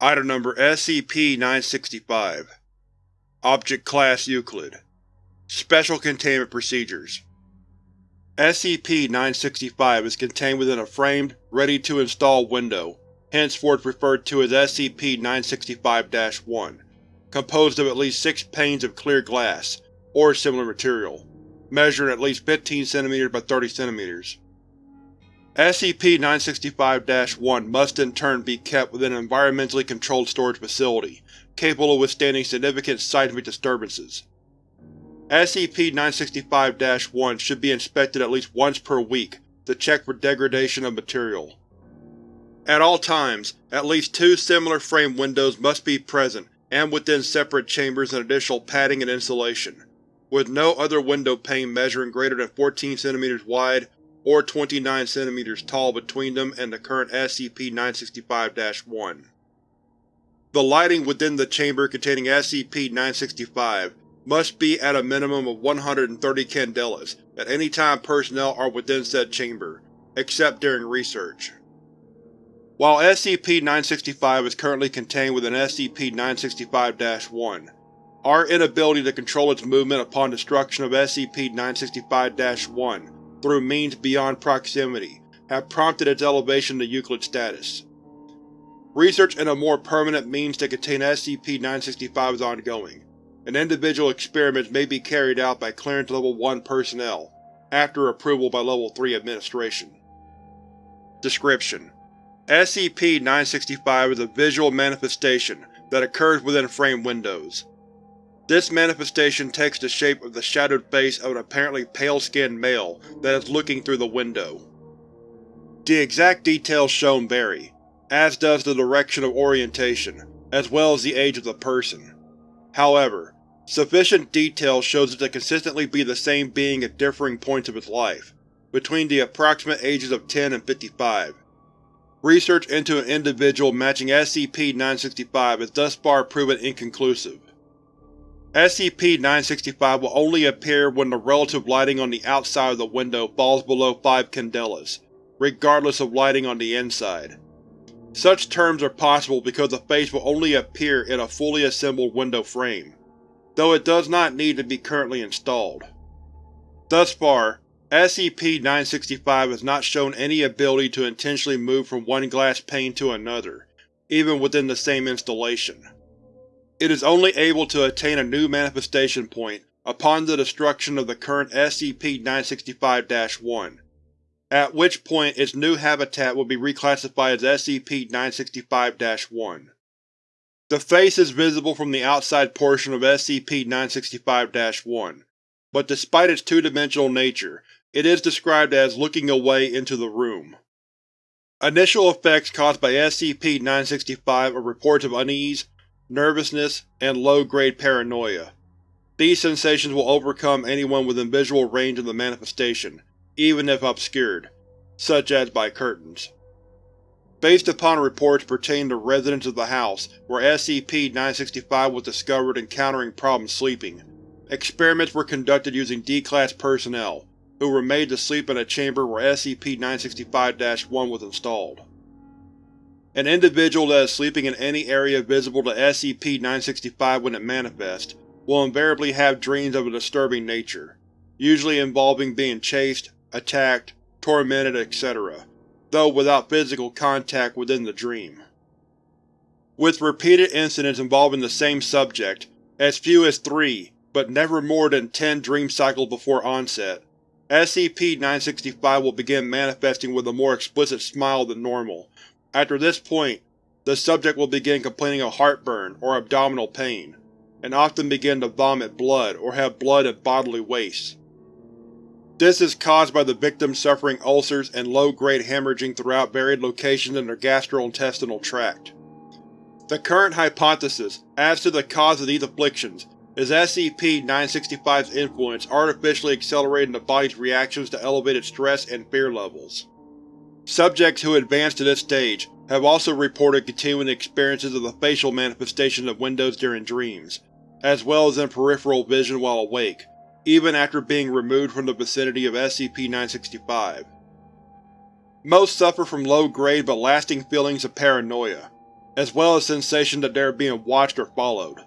Item Number SCP-965 Object Class Euclid. Special Containment Procedures. SCP-965 is contained within a framed, ready-to-install window, henceforth referred to as SCP-965-1, composed of at least six panes of clear glass, or similar material, measuring at least 15 cm by 30 cm. SCP-965-1 must in turn be kept within an environmentally controlled storage facility, capable of withstanding significant seismic disturbances. SCP-965-1 should be inspected at least once per week to check for degradation of material. At all times, at least two similar frame windows must be present and within separate chambers and additional padding and insulation, with no other window pane measuring greater than 14 cm wide or 29 cm tall between them and the current SCP-965-1. The lighting within the chamber containing SCP-965 must be at a minimum of 130 candelas at any time personnel are within said chamber, except during research. While SCP-965 is currently contained within SCP-965-1, our inability to control its movement upon destruction of SCP-965-1 through means beyond proximity have prompted its elevation to Euclid status. Research into more permanent means to contain SCP-965 is ongoing, and individual experiments may be carried out by Clearance Level 1 personnel, after approval by Level 3 Administration. Description: SCP-965 is a visual manifestation that occurs within frame windows. This manifestation takes the shape of the shadowed face of an apparently pale-skinned male that is looking through the window. The exact details shown vary, as does the direction of orientation, as well as the age of the person. However, sufficient detail shows it to consistently be the same being at differing points of its life, between the approximate ages of 10 and 55. Research into an individual matching SCP-965 has thus far proven inconclusive. SCP-965 will only appear when the relative lighting on the outside of the window falls below 5 candelas, regardless of lighting on the inside. Such terms are possible because the face will only appear in a fully assembled window frame, though it does not need to be currently installed. Thus far, SCP-965 has not shown any ability to intentionally move from one glass pane to another, even within the same installation. It is only able to attain a new manifestation point upon the destruction of the current SCP-965-1, at which point its new habitat will be reclassified as SCP-965-1. The face is visible from the outside portion of SCP-965-1, but despite its two-dimensional nature, it is described as looking away into the room. Initial effects caused by SCP-965 are reports of unease, nervousness, and low-grade paranoia. These sensations will overcome anyone within visual range of the manifestation, even if obscured, such as by curtains. Based upon reports pertaining to residents of the house where SCP-965 was discovered encountering problems sleeping, experiments were conducted using D-Class personnel, who were made to sleep in a chamber where SCP-965-1 was installed. An individual that is sleeping in any area visible to SCP-965 when it manifests will invariably have dreams of a disturbing nature, usually involving being chased, attacked, tormented, etc., though without physical contact within the dream. With repeated incidents involving the same subject, as few as three, but never more than ten dream cycles before onset, SCP-965 will begin manifesting with a more explicit smile than normal, after this point, the subject will begin complaining of heartburn or abdominal pain, and often begin to vomit blood or have blood and bodily waste. This is caused by the victim suffering ulcers and low-grade hemorrhaging throughout varied locations in their gastrointestinal tract. The current hypothesis as to the cause of these afflictions is SCP-965's influence artificially accelerating the body's reactions to elevated stress and fear levels. Subjects who advance to this stage have also reported continuing experiences of the facial manifestation of windows during dreams, as well as in peripheral vision while awake, even after being removed from the vicinity of SCP-965. Most suffer from low-grade but lasting feelings of paranoia. as well as sensation that they are being watched or followed.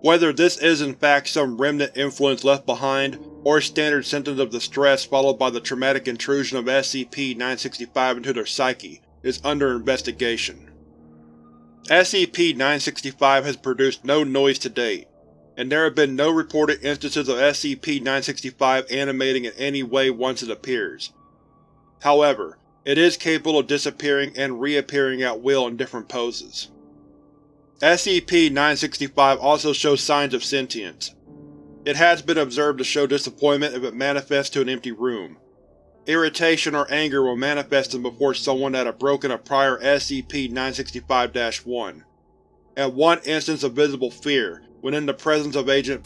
Whether this is in fact some remnant influence left behind, or standard symptoms of distress followed by the traumatic intrusion of SCP-965 into their psyche, is under investigation. SCP-965 has produced no noise to date, and there have been no reported instances of SCP-965 animating in any way once it appears. However, it is capable of disappearing and reappearing at will in different poses. SCP-965 also shows signs of sentience. It has been observed to show disappointment if it manifests to an empty room. Irritation or anger will manifest them before someone that had broken a prior SCP-965-1, and one instance of visible fear when in the presence of Agent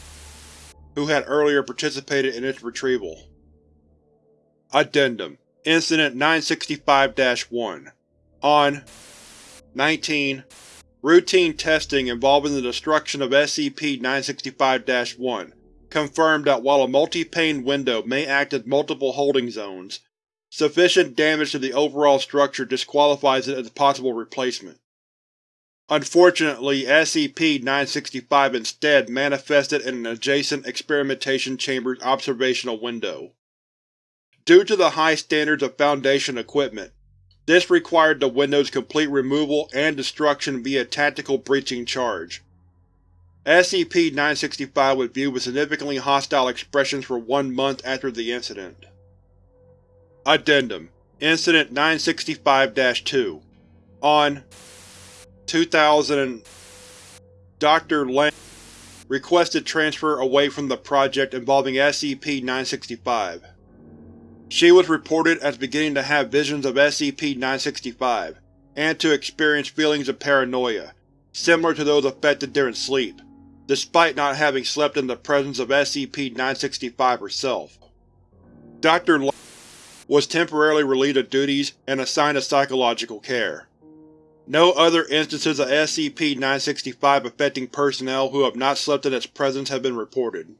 who had earlier participated in its retrieval. Addendum Incident 965-1 On 19 Routine testing involving the destruction of SCP-965-1 confirmed that while a multi-pane window may act as multiple holding zones, sufficient damage to the overall structure disqualifies it as a possible replacement. Unfortunately, SCP-965 instead manifested in an adjacent experimentation chamber's observational window. Due to the high standards of Foundation equipment, this required the Window's complete removal and destruction via tactical breaching charge. SCP-965 was viewed with significantly hostile expressions for one month after the incident. Addendum Incident 965-2 On 2000 Dr. Lang requested transfer away from the project involving SCP-965. She was reported as beginning to have visions of SCP-965, and to experience feelings of paranoia, similar to those affected during sleep, despite not having slept in the presence of SCP-965 herself. Dr. was temporarily relieved of duties and assigned to psychological care. No other instances of SCP-965 affecting personnel who have not slept in its presence have been reported.